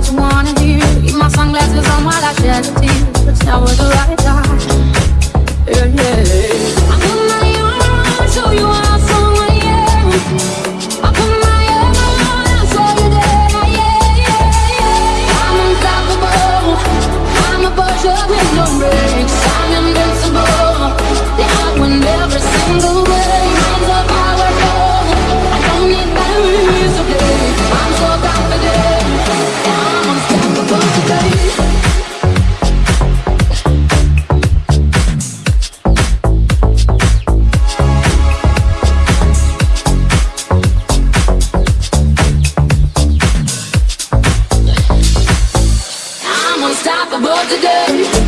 what you wanna hear? Keep my sunglasses on while I shed a tear. It's never the right time. today.